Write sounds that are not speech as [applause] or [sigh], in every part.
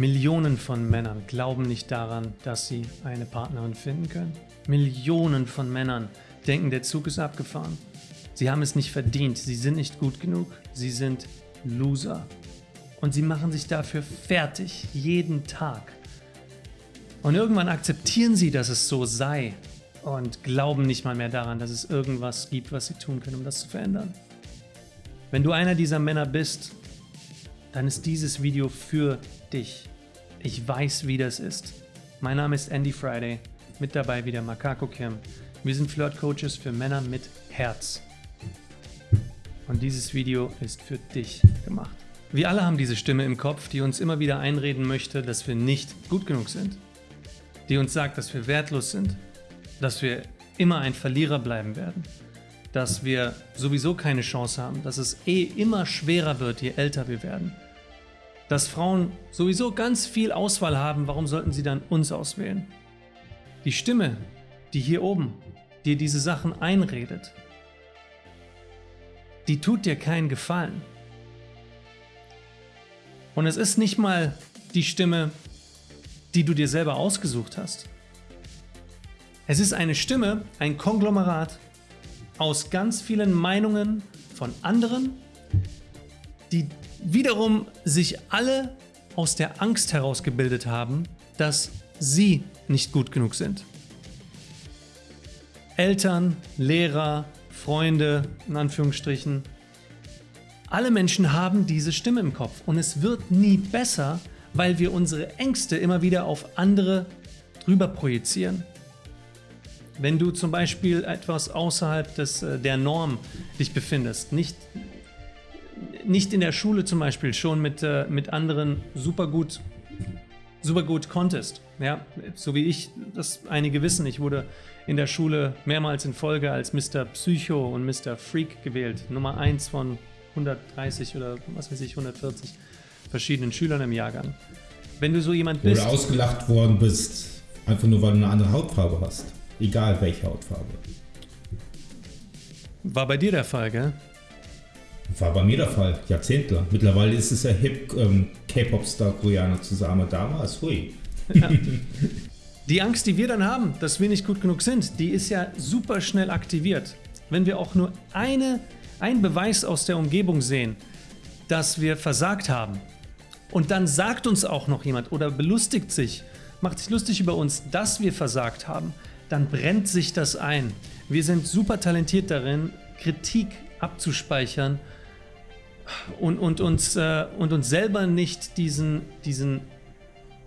Millionen von Männern glauben nicht daran, dass sie eine Partnerin finden können. Millionen von Männern denken, der Zug ist abgefahren. Sie haben es nicht verdient, sie sind nicht gut genug, sie sind Loser. Und sie machen sich dafür fertig, jeden Tag. Und irgendwann akzeptieren sie, dass es so sei und glauben nicht mal mehr daran, dass es irgendwas gibt, was sie tun können, um das zu verändern. Wenn du einer dieser Männer bist, dann ist dieses Video für dich. Ich weiß, wie das ist. Mein Name ist Andy Friday, mit dabei wieder Makako Kim. Wir sind Flirt-Coaches für Männer mit Herz. Und dieses Video ist für dich gemacht. Wir alle haben diese Stimme im Kopf, die uns immer wieder einreden möchte, dass wir nicht gut genug sind. Die uns sagt, dass wir wertlos sind, dass wir immer ein Verlierer bleiben werden, dass wir sowieso keine Chance haben, dass es eh immer schwerer wird, je älter wir werden, dass Frauen sowieso ganz viel Auswahl haben, warum sollten sie dann uns auswählen? Die Stimme, die hier oben dir diese Sachen einredet, die tut dir keinen Gefallen. Und es ist nicht mal die Stimme, die du dir selber ausgesucht hast. Es ist eine Stimme, ein Konglomerat aus ganz vielen Meinungen von anderen, die wiederum sich alle aus der Angst herausgebildet haben, dass sie nicht gut genug sind. Eltern, Lehrer, Freunde, in Anführungsstrichen, alle Menschen haben diese Stimme im Kopf und es wird nie besser, weil wir unsere Ängste immer wieder auf andere drüber projizieren. Wenn du zum Beispiel etwas außerhalb des, äh, der Norm dich befindest, nicht, nicht in der Schule zum Beispiel schon mit, äh, mit anderen super gut, super gut konntest, ja, so wie ich das einige wissen, ich wurde in der Schule mehrmals in Folge als Mr. Psycho und Mr. Freak gewählt, Nummer 1 von 130 oder was weiß ich, 140 verschiedenen Schülern im Jahrgang. Wenn du so jemand bist... Oder ausgelacht worden bist, einfach nur weil du eine andere Hautfarbe hast. Egal welche Hautfarbe. War bei dir der Fall, gell? War bei mir der Fall, jahrzehntelang. Mittlerweile ist es ja hip, ähm, K-Pop-Star Koreaner zusammen. Damals, hui. Ja. Die Angst, die wir dann haben, dass wir nicht gut genug sind, die ist ja super schnell aktiviert. Wenn wir auch nur eine, einen Beweis aus der Umgebung sehen, dass wir versagt haben und dann sagt uns auch noch jemand oder belustigt sich, macht sich lustig über uns, dass wir versagt haben, dann brennt sich das ein. Wir sind super talentiert darin, Kritik abzuspeichern und, und, uns, äh, und uns selber nicht diesen, diesen,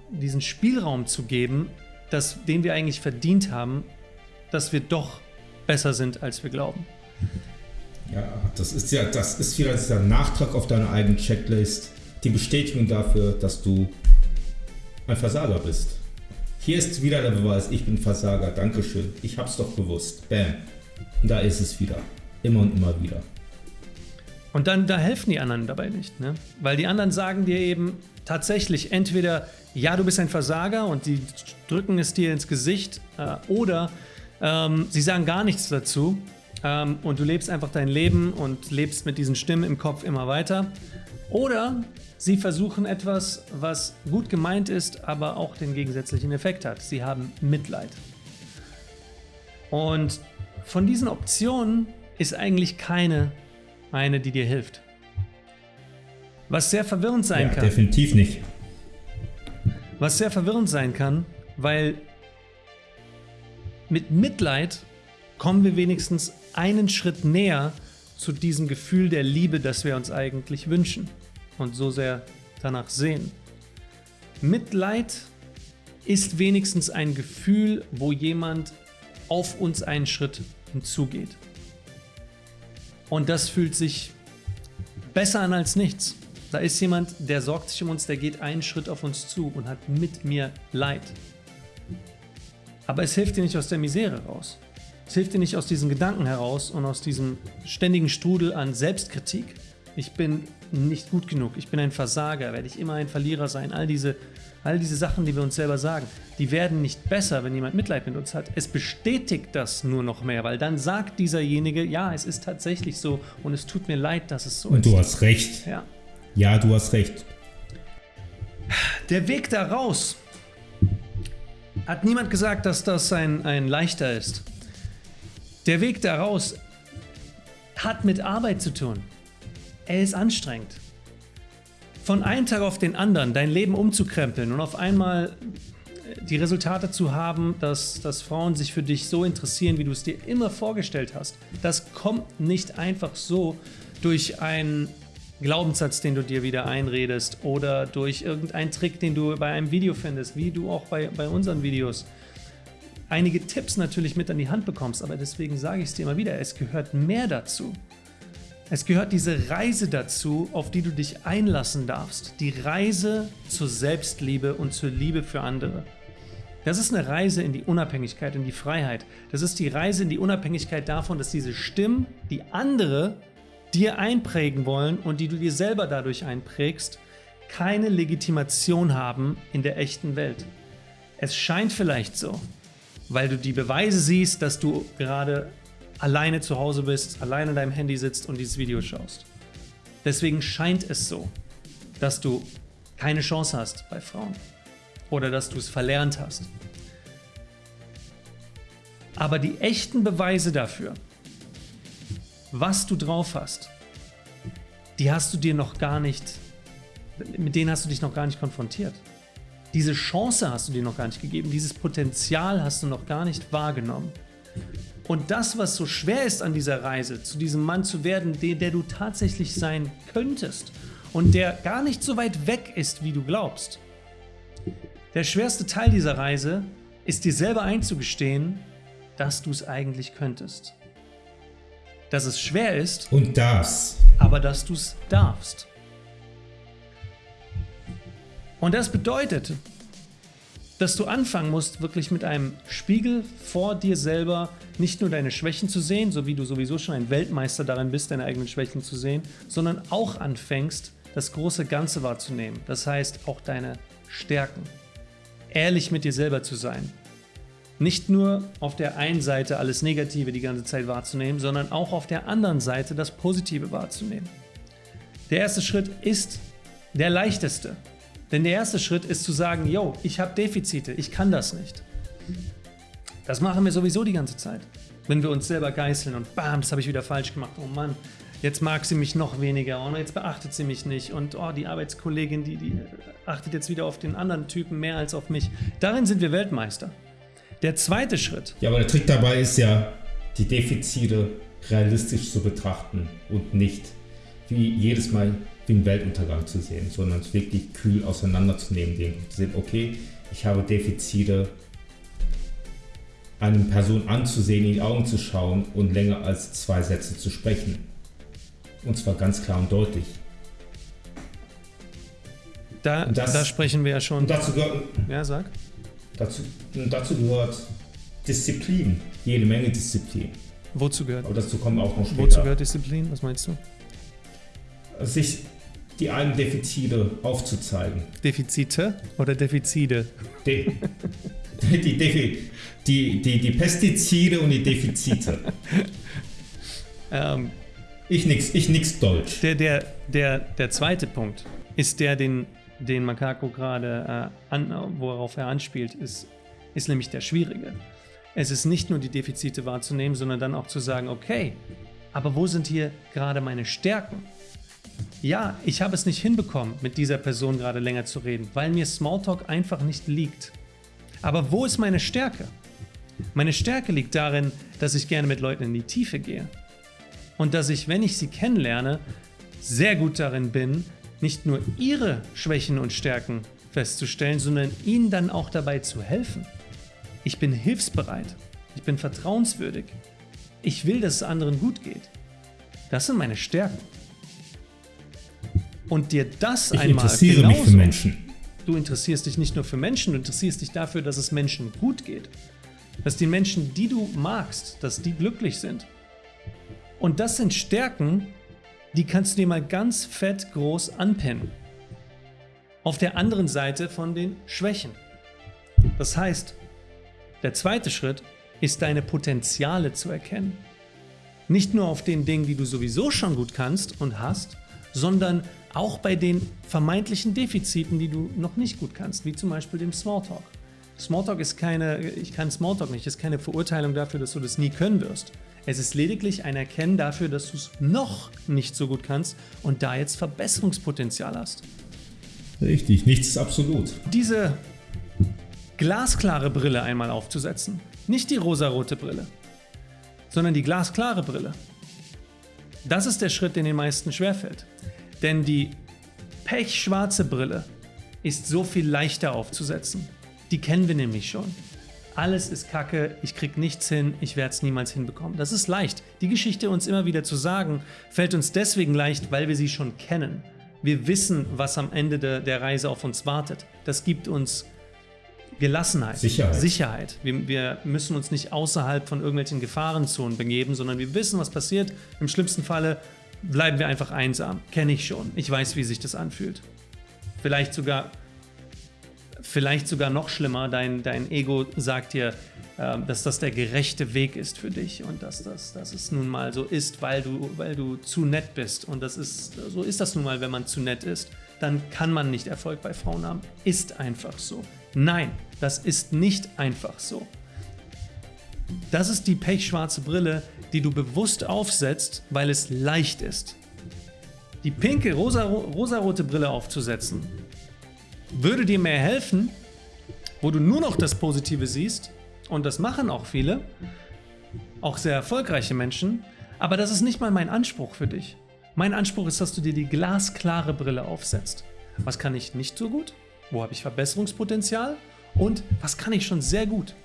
diesen Spielraum zu geben, dass, den wir eigentlich verdient haben, dass wir doch besser sind, als wir glauben. Ja, das ist ja, das ist wieder dieser Nachtrag auf deine eigene Checklist, die Bestätigung dafür, dass du ein Versager bist. Hier ist wieder der Beweis, ich bin Versager, Dankeschön, ich hab's doch gewusst. Bam. Und da ist es wieder. Immer und immer wieder. Und dann, da helfen die anderen dabei nicht, ne? Weil die anderen sagen dir eben tatsächlich entweder, ja, du bist ein Versager und die drücken es dir ins Gesicht, äh, oder ähm, sie sagen gar nichts dazu ähm, und du lebst einfach dein Leben und lebst mit diesen Stimmen im Kopf immer weiter. Oder Sie versuchen etwas, was gut gemeint ist, aber auch den gegensätzlichen Effekt hat. Sie haben Mitleid. Und von diesen Optionen ist eigentlich keine eine, die dir hilft. Was sehr verwirrend sein ja, kann. Definitiv nicht. Was sehr verwirrend sein kann, weil mit Mitleid kommen wir wenigstens einen Schritt näher zu diesem Gefühl der Liebe, das wir uns eigentlich wünschen und so sehr danach sehen. Mitleid ist wenigstens ein Gefühl, wo jemand auf uns einen Schritt hinzugeht. Und das fühlt sich besser an als nichts. Da ist jemand, der sorgt sich um uns, der geht einen Schritt auf uns zu und hat mit mir Leid. Aber es hilft dir nicht aus der Misere raus. Es hilft dir nicht aus diesen Gedanken heraus und aus diesem ständigen Strudel an Selbstkritik. Ich bin nicht gut genug, ich bin ein Versager, werde ich immer ein Verlierer sein. All diese, all diese Sachen, die wir uns selber sagen, die werden nicht besser, wenn jemand Mitleid mit uns hat. Es bestätigt das nur noch mehr, weil dann sagt dieserjenige, ja, es ist tatsächlich so und es tut mir leid, dass es so und ist. Und du hast recht. Ja. Ja, du hast recht. Der Weg da raus. Hat niemand gesagt, dass das ein, ein leichter ist. Der Weg da raus hat mit Arbeit zu tun. Er ist anstrengend. Von einem Tag auf den anderen dein Leben umzukrempeln und auf einmal die Resultate zu haben, dass, dass Frauen sich für dich so interessieren, wie du es dir immer vorgestellt hast, das kommt nicht einfach so durch einen Glaubenssatz, den du dir wieder einredest oder durch irgendeinen Trick, den du bei einem Video findest, wie du auch bei, bei unseren Videos einige Tipps natürlich mit an die Hand bekommst, aber deswegen sage ich es dir immer wieder, es gehört mehr dazu. Es gehört diese Reise dazu, auf die du dich einlassen darfst. Die Reise zur Selbstliebe und zur Liebe für andere. Das ist eine Reise in die Unabhängigkeit, in die Freiheit. Das ist die Reise in die Unabhängigkeit davon, dass diese Stimmen, die andere dir einprägen wollen und die du dir selber dadurch einprägst, keine Legitimation haben in der echten Welt. Es scheint vielleicht so, weil du die Beweise siehst, dass du gerade alleine zu Hause bist, alleine an deinem Handy sitzt und dieses Video schaust. Deswegen scheint es so, dass du keine Chance hast bei Frauen oder dass du es verlernt hast. Aber die echten Beweise dafür, was du drauf hast, die hast du dir noch gar nicht, mit denen hast du dich noch gar nicht konfrontiert. Diese Chance hast du dir noch gar nicht gegeben, dieses Potenzial hast du noch gar nicht wahrgenommen. Und das, was so schwer ist an dieser Reise, zu diesem Mann zu werden, der, der du tatsächlich sein könntest und der gar nicht so weit weg ist, wie du glaubst. Der schwerste Teil dieser Reise ist dir selber einzugestehen, dass du es eigentlich könntest. Dass es schwer ist. Und das. Aber dass du es darfst. Und das bedeutet, dass du anfangen musst, wirklich mit einem Spiegel vor dir selber nicht nur deine Schwächen zu sehen, so wie du sowieso schon ein Weltmeister darin bist, deine eigenen Schwächen zu sehen, sondern auch anfängst, das große Ganze wahrzunehmen. Das heißt, auch deine Stärken. Ehrlich mit dir selber zu sein. Nicht nur auf der einen Seite alles Negative die ganze Zeit wahrzunehmen, sondern auch auf der anderen Seite das Positive wahrzunehmen. Der erste Schritt ist der leichteste. Denn der erste Schritt ist zu sagen, yo, ich habe Defizite, ich kann das nicht. Das machen wir sowieso die ganze Zeit. Wenn wir uns selber geißeln und bam, das habe ich wieder falsch gemacht. Oh Mann, jetzt mag sie mich noch weniger und jetzt beachtet sie mich nicht. Und oh, die Arbeitskollegin, die, die achtet jetzt wieder auf den anderen Typen mehr als auf mich. Darin sind wir Weltmeister. Der zweite Schritt. Ja, aber der Trick dabei ist ja, die Defizite realistisch zu betrachten und nicht wie jedes Mal ein Weltuntergang zu sehen, sondern es wirklich kühl auseinanderzunehmen, den zu sehen, okay, ich habe Defizite, eine Person anzusehen, in die Augen zu schauen und länger als zwei Sätze zu sprechen. Und zwar ganz klar und deutlich. Da, das, da sprechen wir ja schon. dazu gehört, ja, sag. Dazu, dazu gehört Disziplin, jede Menge Disziplin. Wozu gehört? Aber dazu kommen wir auch noch später. Wozu gehört Disziplin? Was meinst du? sich die eigenen Defizite aufzuzeigen. Defizite oder Defizide? De die, Defi die, die, die Pestizide und die Defizite. ähm, ich nix, ich nix Deutsch. Der, der, der, der zweite Punkt ist der, den, den Makako gerade, äh, worauf er anspielt, ist, ist nämlich der schwierige. Es ist nicht nur die Defizite wahrzunehmen, sondern dann auch zu sagen, okay, aber wo sind hier gerade meine Stärken? Ja, ich habe es nicht hinbekommen, mit dieser Person gerade länger zu reden, weil mir Smalltalk einfach nicht liegt. Aber wo ist meine Stärke? Meine Stärke liegt darin, dass ich gerne mit Leuten in die Tiefe gehe. Und dass ich, wenn ich sie kennenlerne, sehr gut darin bin, nicht nur ihre Schwächen und Stärken festzustellen, sondern ihnen dann auch dabei zu helfen. Ich bin hilfsbereit. Ich bin vertrauenswürdig. Ich will, dass es anderen gut geht. Das sind meine Stärken und dir das ich einmal interessiere genauso, mich für Menschen. Du interessierst dich nicht nur für Menschen, du interessierst dich dafür, dass es Menschen gut geht. Dass die Menschen, die du magst, dass die glücklich sind. Und das sind Stärken, die kannst du dir mal ganz fett groß anpinnen. Auf der anderen Seite von den Schwächen. Das heißt, der zweite Schritt ist deine Potenziale zu erkennen. Nicht nur auf den Dingen, die du sowieso schon gut kannst und hast, sondern Auch bei den vermeintlichen Defiziten, die du noch nicht gut kannst, wie zum Beispiel dem Smalltalk. Smalltalk ist keine, ich kann Smalltalk nicht, ist keine Verurteilung dafür, dass du das nie können wirst. Es ist lediglich ein Erkennen dafür, dass du es noch nicht so gut kannst und da jetzt Verbesserungspotenzial hast. Richtig, nichts ist absolut. Diese glasklare Brille einmal aufzusetzen, nicht die rosarote Brille, sondern die glasklare Brille. Das ist der Schritt, den den meisten schwerfällt. Denn die pechschwarze Brille ist so viel leichter aufzusetzen. Die kennen wir nämlich schon. Alles ist Kacke, ich krieg nichts hin, ich werde es niemals hinbekommen. Das ist leicht. Die Geschichte uns immer wieder zu sagen, fällt uns deswegen leicht, weil wir sie schon kennen. Wir wissen, was am Ende de, der Reise auf uns wartet. Das gibt uns Gelassenheit, Sicherheit. Sicherheit. Wir, wir, müssen uns nicht außerhalb von irgendwelchen Gefahrenzonen begeben, sondern wir wissen, was passiert. Im schlimmsten Falle bleiben wir einfach einsam. Kenne ich schon. Ich weiß, wie sich das anfühlt. Vielleicht sogar, vielleicht sogar noch schlimmer. Dein, dein Ego sagt dir, äh, dass das der gerechte Weg ist für dich und dass, das, dass es nun mal so ist, weil du, weil du zu nett bist. Und das ist, so ist das nun mal, wenn man zu nett ist. Dann kann man nicht Erfolg bei Frauen haben. Ist einfach so. Nein, das ist nicht einfach so. Das ist die pechschwarze Brille, die du bewusst aufsetzt, weil es leicht ist. Die pinke rosa, rosarote Brille aufzusetzen, würde dir mehr helfen, wo du nur noch das Positive siehst, und das machen auch viele, auch sehr erfolgreiche Menschen, aber das ist nicht mal mein Anspruch für dich. Mein Anspruch ist, dass du dir die glasklare Brille aufsetzt. Was kann ich nicht so gut? Wo habe ich Verbesserungspotenzial? Und was kann ich schon sehr gut?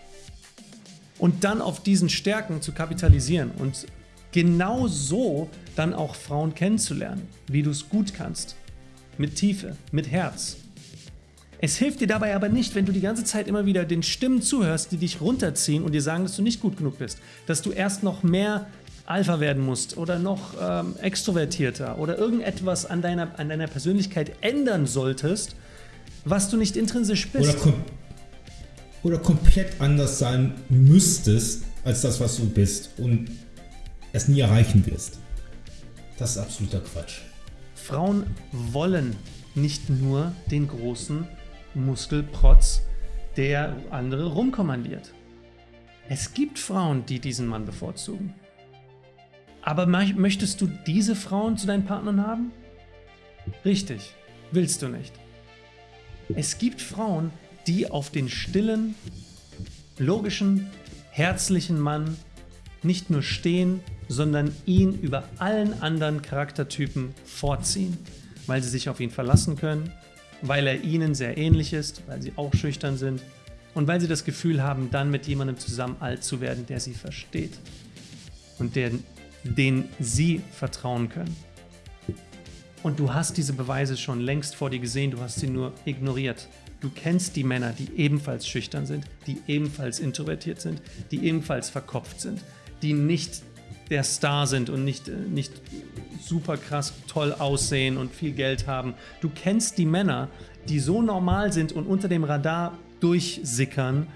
Und dann auf diesen Stärken zu kapitalisieren und genau so dann auch Frauen kennenzulernen, wie du es gut kannst. Mit Tiefe, mit Herz. Es hilft dir dabei aber nicht, wenn du die ganze Zeit immer wieder den Stimmen zuhörst, die dich runterziehen und dir sagen, dass du nicht gut genug bist. Dass du erst noch mehr Alpha werden musst oder noch ähm, extrovertierter oder irgendetwas an deiner, an deiner Persönlichkeit ändern solltest, was du nicht intrinsisch bist. Oder, oder komplett anders sein müsstest, als das, was du bist und es nie erreichen wirst. Das ist absoluter Quatsch. Frauen wollen nicht nur den großen Muskelprotz, der andere rumkommandiert. Es gibt Frauen, die diesen Mann bevorzugen. Aber möchtest du diese Frauen zu deinen Partnern haben? Richtig, willst du nicht. Es gibt Frauen, die auf den stillen, logischen, herzlichen Mann nicht nur stehen, sondern ihn über allen anderen Charaktertypen vorziehen, weil sie sich auf ihn verlassen können, weil er ihnen sehr ähnlich ist, weil sie auch schüchtern sind und weil sie das Gefühl haben, dann mit jemandem zusammen alt zu werden, der sie versteht und der, den sie vertrauen können. Und du hast diese Beweise schon längst vor dir gesehen, du hast sie nur ignoriert. Du kennst die Männer, die ebenfalls schüchtern sind, die ebenfalls introvertiert sind, die ebenfalls verkopft sind, die nicht der Star sind und nicht, äh, nicht super krass toll aussehen und viel Geld haben. Du kennst die Männer, die so normal sind und unter dem Radar durchsickern,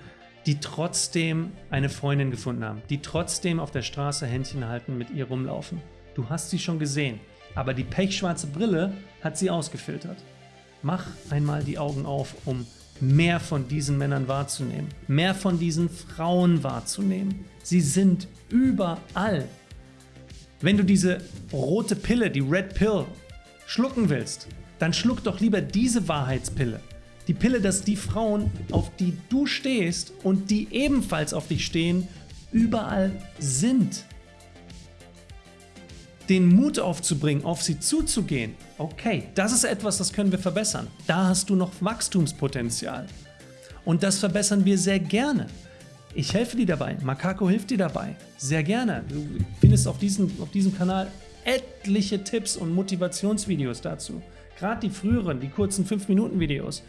die trotzdem eine Freundin gefunden haben, die trotzdem auf der Straße Händchen halten, mit ihr rumlaufen. Du hast sie schon gesehen, aber die pechschwarze Brille hat sie ausgefiltert. Mach einmal die Augen auf, um mehr von diesen Männern wahrzunehmen, mehr von diesen Frauen wahrzunehmen. Sie sind überall. Wenn du diese rote Pille, die Red Pill, schlucken willst, dann schluck doch lieber diese Wahrheitspille. Die Pille, dass die Frauen, auf die du stehst und die ebenfalls auf dich stehen, überall sind. Den Mut aufzubringen, auf sie zuzugehen, okay, das ist etwas, das können wir verbessern. Da hast du noch Wachstumspotenzial. Und das verbessern wir sehr gerne. Ich helfe dir dabei. Makako hilft dir dabei. Sehr gerne. Du findest auf diesem, auf diesem Kanal etliche Tipps und Motivationsvideos dazu. Gerade die früheren, die kurzen 5-Minuten-Videos.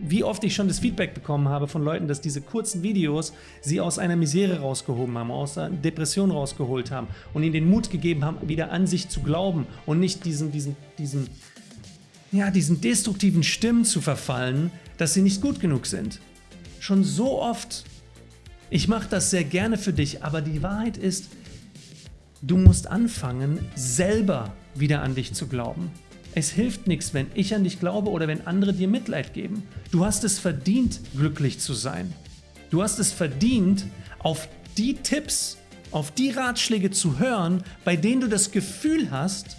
Wie oft ich schon das Feedback bekommen habe von Leuten, dass diese kurzen Videos sie aus einer Misere rausgehoben haben, aus einer Depression rausgeholt haben und ihnen den Mut gegeben haben, wieder an sich zu glauben und nicht diesen, diesen, diesen, ja, diesen destruktiven Stimmen zu verfallen, dass sie nicht gut genug sind. Schon so oft ich mache das sehr gerne für dich, aber die Wahrheit ist, du musst anfangen, selber wieder an dich zu glauben. Es hilft nichts, wenn ich an dich glaube oder wenn andere dir Mitleid geben. Du hast es verdient, glücklich zu sein. Du hast es verdient, auf die Tipps, auf die Ratschläge zu hören, bei denen du das Gefühl hast,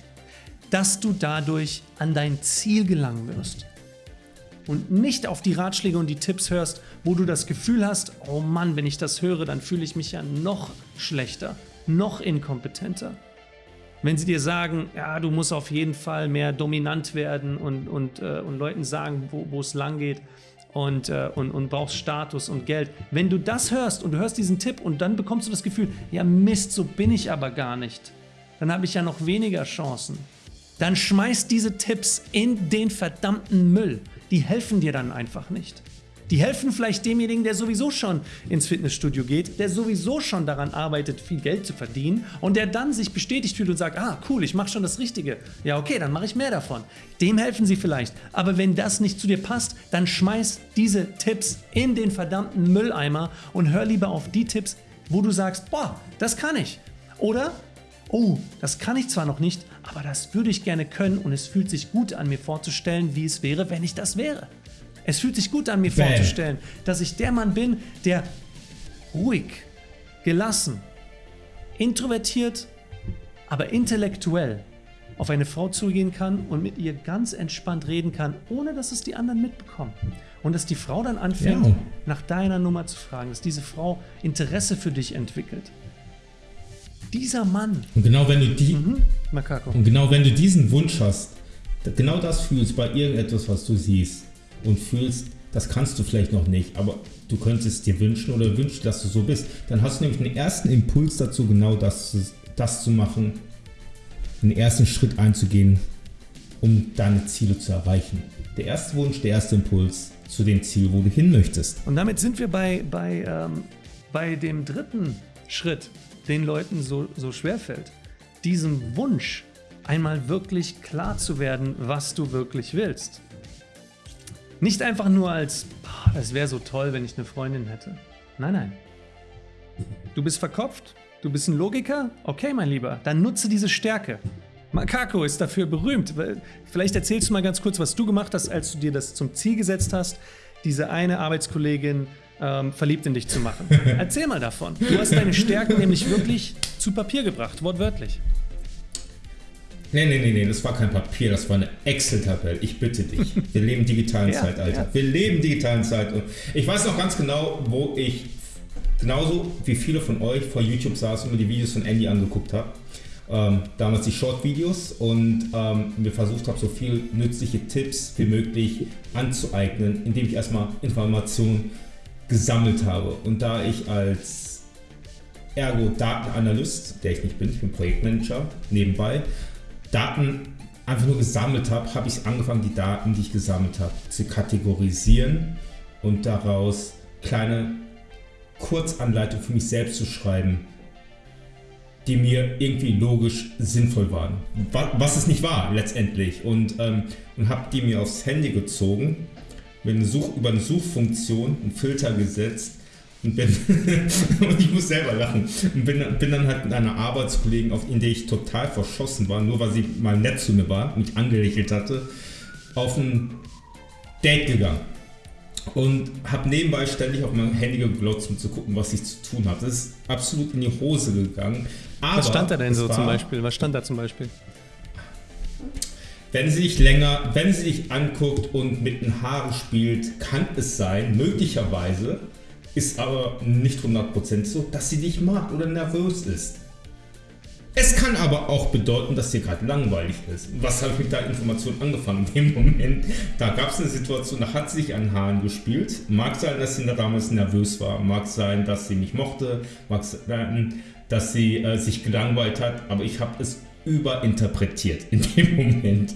dass du dadurch an dein Ziel gelangen wirst. Und nicht auf die Ratschläge und die Tipps hörst, wo du das Gefühl hast, oh Mann, wenn ich das höre, dann fühle ich mich ja noch schlechter, noch inkompetenter. Wenn sie dir sagen, ja, du musst auf jeden Fall mehr dominant werden und, und, äh, und Leuten sagen, wo es lang geht und, äh, und, und brauchst Status und Geld. Wenn du das hörst und du hörst diesen Tipp und dann bekommst du das Gefühl, ja Mist, so bin ich aber gar nicht, dann habe ich ja noch weniger Chancen. Dann schmeiß diese Tipps in den verdammten Müll. Die helfen dir dann einfach nicht. Die helfen vielleicht demjenigen, der sowieso schon ins Fitnessstudio geht, der sowieso schon daran arbeitet, viel Geld zu verdienen und der dann sich bestätigt fühlt und sagt, ah cool, ich mache schon das Richtige. Ja okay, dann mache ich mehr davon. Dem helfen sie vielleicht. Aber wenn das nicht zu dir passt, dann schmeiß diese Tipps in den verdammten Mülleimer und hör lieber auf die Tipps, wo du sagst, boah, das kann ich. Oder, oh, das kann ich zwar noch nicht, aber das würde ich gerne können und es fühlt sich gut an mir vorzustellen, wie es wäre, wenn ich das wäre. Es fühlt sich gut an, mir Bam. vorzustellen, dass ich der Mann bin, der ruhig, gelassen, introvertiert, aber intellektuell auf eine Frau zugehen kann und mit ihr ganz entspannt reden kann, ohne dass es die anderen mitbekommen. Und dass die Frau dann anfängt, ja. nach deiner Nummer zu fragen, dass diese Frau Interesse für dich entwickelt. Dieser Mann. Und genau wenn du die, mhm. Und genau wenn du diesen Wunsch hast, genau das fühlst bei irgendetwas, was du siehst, und fühlst, das kannst du vielleicht noch nicht, aber du könntest dir wünschen oder wünschen, dass du so bist, dann hast du nämlich einen ersten Impuls dazu, genau das, das zu machen, den ersten Schritt einzugehen, um deine Ziele zu erreichen. Der erste Wunsch, der erste Impuls zu dem Ziel, wo du hin möchtest. Und damit sind wir bei, bei, ähm, bei dem dritten Schritt, den Leuten so, so schwer fällt. Diesem Wunsch, einmal wirklich klar zu werden, was du wirklich willst. Nicht einfach nur als, es wäre so toll, wenn ich eine Freundin hätte. Nein, nein. Du bist verkopft? Du bist ein Logiker? Okay, mein Lieber, dann nutze diese Stärke. Makako ist dafür berühmt. Vielleicht erzählst du mal ganz kurz, was du gemacht hast, als du dir das zum Ziel gesetzt hast, diese eine Arbeitskollegin ähm, verliebt in dich zu machen. [laughs] Erzähl mal davon. Du hast deine Stärken nämlich wirklich zu Papier gebracht, wortwörtlich. Nee, nee, nee, nee, das war kein Papier, das war eine Excel-Tabelle. Ich bitte dich. Wir leben digitalen [laughs] ja, Zeitalter. Ja. Wir leben digitalen Zeitalter. Ich weiß noch ganz genau, wo ich genauso wie viele von euch vor YouTube saß und mir die Videos von Andy angeguckt habe. Ähm, damals die Short-Videos und ähm, mir versucht habe, so viel nützliche Tipps wie möglich anzueignen, indem ich erstmal Informationen gesammelt habe. Und da ich als Ergo-Datenanalyst, der ich nicht bin, ich bin Projektmanager nebenbei, Daten einfach nur gesammelt habe, habe ich angefangen, die Daten, die ich gesammelt habe, zu kategorisieren und daraus kleine Kurzanleitungen für mich selbst zu schreiben, die mir irgendwie logisch sinnvoll waren. Was es nicht war letztendlich. Und, ähm, und habe die mir aufs Handy gezogen, mit eine Such, über eine Suchfunktion einen Filter gesetzt und bin, [laughs] und ich muss selber lachen, und bin, bin dann halt mit einer Arbeitskollegin, auf in der ich total verschossen war, nur weil sie mal nett zu mir war, mich angelächelt hatte, auf ein Date gegangen. Und habe nebenbei ständig auf mein Handy geglotzt, um zu gucken, was ich zu tun habe. Das ist absolut in die Hose gegangen. Aber was stand da denn so zum Beispiel? Was stand da zum Beispiel? Wenn sie dich länger, wenn sie dich anguckt und mit den Haaren spielt, kann es sein, möglicherweise, ist aber nicht 100% so, dass sie dich mag oder nervös ist. Es kann aber auch bedeuten, dass dir gerade langweilig ist. Was habe ich mit der Information angefangen? In dem Moment, da gab es eine Situation, da hat sie sich an Haaren gespielt. Mag sein, dass sie da damals nervös war. Mag sein, dass sie mich mochte. Mag sein, dass sie äh, sich gelangweilt hat. Aber ich habe es überinterpretiert in dem Moment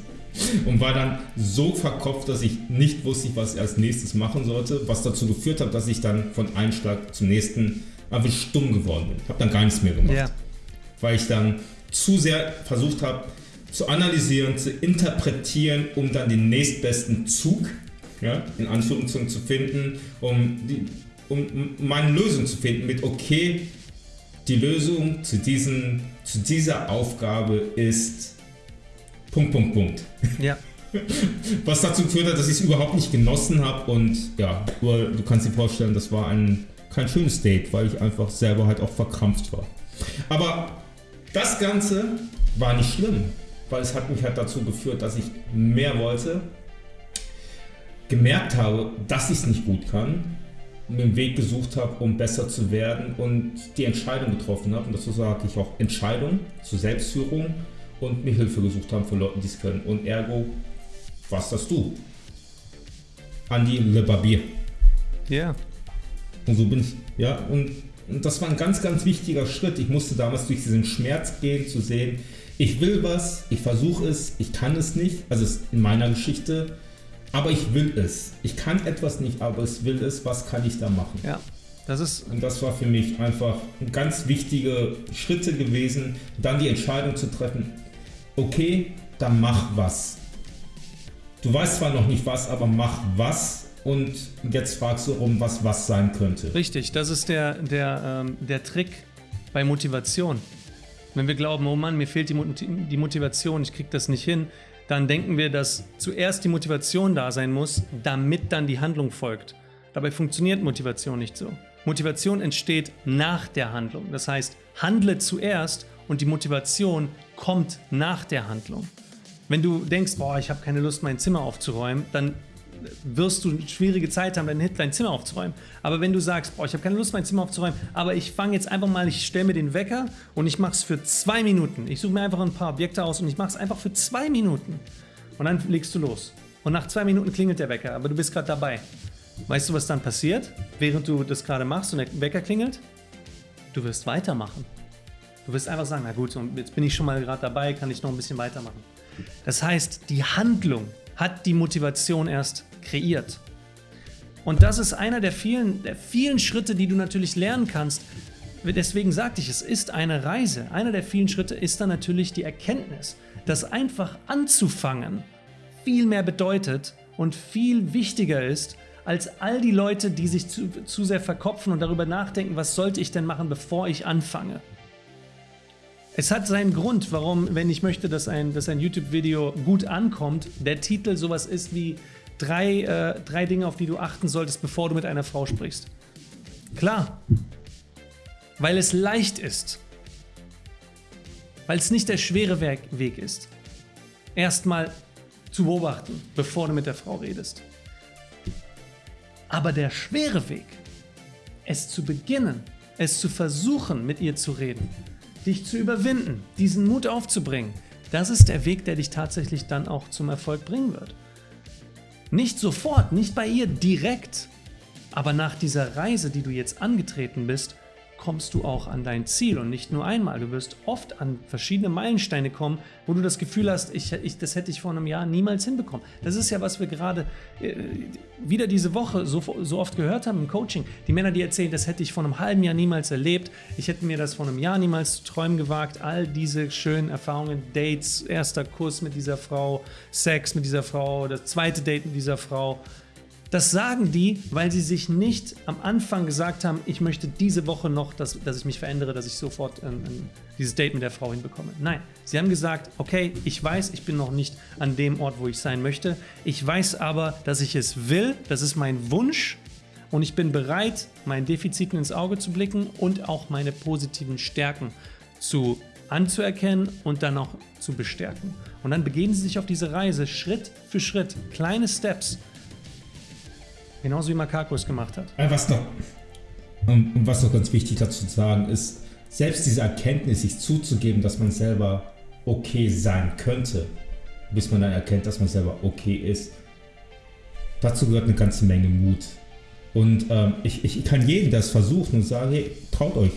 und war dann so verkopft, dass ich nicht wusste, was ich als nächstes machen sollte, was dazu geführt hat, dass ich dann von einem Schlag zum nächsten einfach stumm geworden bin. Habe dann gar nichts mehr gemacht, ja. weil ich dann zu sehr versucht habe zu analysieren, zu interpretieren, um dann den nächstbesten Zug, ja, in Anführungszeichen zu finden, um, die, um meine Lösung zu finden mit okay, die Lösung zu, diesen, zu dieser Aufgabe ist Punkt, Punkt, Punkt. Ja. [laughs] Was dazu geführt hat, dass ich es überhaupt nicht genossen habe und ja, du kannst dir vorstellen, das war ein, kein schönes Date, weil ich einfach selber halt auch verkrampft war. Aber das Ganze war nicht schlimm, weil es hat mich halt dazu geführt, dass ich mehr wollte, gemerkt habe, dass ich es nicht gut kann, mir einen Weg gesucht habe, um besser zu werden und die Entscheidung getroffen habe. Und dazu sage ich auch Entscheidung zur Selbstführung und mir Hilfe gesucht haben von Leuten, die es können. Und ergo, was das du? Andi Le Barbier. Ja. Und so bin ich, ja, und, und das war ein ganz, ganz wichtiger Schritt. Ich musste damals durch diesen Schmerz gehen, zu sehen, ich will was, ich versuche es, ich kann es nicht, also in meiner Geschichte, aber ich will es. Ich kann etwas nicht, aber es will es, was kann ich da machen? Ja, das ist... Und das war für mich einfach ganz wichtige Schritte gewesen, dann die Entscheidung zu treffen, okay, dann mach was. Du weißt zwar noch nicht was, aber mach was und jetzt fragst du um, was was sein könnte. Richtig, das ist der, der, ähm, der Trick bei Motivation. Wenn wir glauben, oh Mann, mir fehlt die, die Motivation, ich krieg das nicht hin, dann denken wir, dass zuerst die Motivation da sein muss, damit dann die Handlung folgt. Dabei funktioniert Motivation nicht so. Motivation entsteht nach der Handlung. Das heißt, handle zuerst und die Motivation kommt nach der Handlung. Wenn du denkst, boah, ich habe keine Lust, mein Zimmer aufzuräumen, dann wirst du eine schwierige Zeit haben, dein, Zimmer aufzuräumen. Aber wenn du sagst, boah, ich habe keine Lust, mein Zimmer aufzuräumen, aber ich fange jetzt einfach mal, ich stelle mir den Wecker und ich mache es für zwei Minuten. Ich suche mir einfach ein paar Objekte aus und ich mache es einfach für zwei Minuten. Und dann legst du los. Und nach zwei Minuten klingelt der Wecker, aber du bist gerade dabei. Weißt du, was dann passiert, während du das gerade machst und der Wecker klingelt? Du wirst weitermachen. Du wirst einfach sagen, na gut, jetzt bin ich schon mal gerade dabei, kann ich noch ein bisschen weitermachen. Das heißt, die Handlung hat die Motivation erst kreiert. Und das ist einer der vielen, der vielen Schritte, die du natürlich lernen kannst. Deswegen sagte ich, es ist eine Reise. Einer der vielen Schritte ist dann natürlich die Erkenntnis, dass einfach anzufangen viel mehr bedeutet und viel wichtiger ist, als all die Leute, die sich zu, zu sehr verkopfen und darüber nachdenken, was sollte ich denn machen, bevor ich anfange. Es hat seinen Grund, warum, wenn ich möchte, dass ein, dass ein YouTube-Video gut ankommt, der Titel sowas ist wie drei, äh, drei Dinge, auf die du achten solltest, bevor du mit einer Frau sprichst. Klar, weil es leicht ist, weil es nicht der schwere Weg ist, erstmal zu beobachten, bevor du mit der Frau redest. Aber der schwere Weg, es zu beginnen, es zu versuchen, mit ihr zu reden, dich zu überwinden, diesen Mut aufzubringen, das ist der Weg, der dich tatsächlich dann auch zum Erfolg bringen wird. Nicht sofort, nicht bei ihr direkt, aber nach dieser Reise, die du jetzt angetreten bist, kommst du auch an dein Ziel und nicht nur einmal. Du wirst oft an verschiedene Meilensteine kommen, wo du das Gefühl hast, ich, ich, das hätte ich vor einem Jahr niemals hinbekommen. Das ist ja, was wir gerade äh, wieder diese Woche so, so oft gehört haben im Coaching. Die Männer, die erzählen, das hätte ich vor einem halben Jahr niemals erlebt, ich hätte mir das vor einem Jahr niemals zu träumen gewagt. All diese schönen Erfahrungen, Dates, erster Kuss mit dieser Frau, Sex mit dieser Frau, das zweite Date mit dieser Frau, das sagen die, weil sie sich nicht am Anfang gesagt haben, ich möchte diese Woche noch, dass, dass ich mich verändere, dass ich sofort ähm, ähm, dieses Date mit der Frau hinbekomme. Nein, sie haben gesagt, okay, ich weiß, ich bin noch nicht an dem Ort, wo ich sein möchte. Ich weiß aber, dass ich es will, das ist mein Wunsch und ich bin bereit, meinen Defiziten ins Auge zu blicken und auch meine positiven Stärken zu anzuerkennen und dann auch zu bestärken. Und dann begeben sie sich auf diese Reise Schritt für Schritt, kleine Steps, Genauso wie Makako es gemacht hat. Was noch, und was noch ganz wichtig dazu zu sagen ist, selbst diese Erkenntnis, sich zuzugeben, dass man selber okay sein könnte, bis man dann erkennt, dass man selber okay ist, dazu gehört eine ganze Menge Mut. Und ähm, ich, ich kann jedem das versuchen und sagen, hey, traut euch.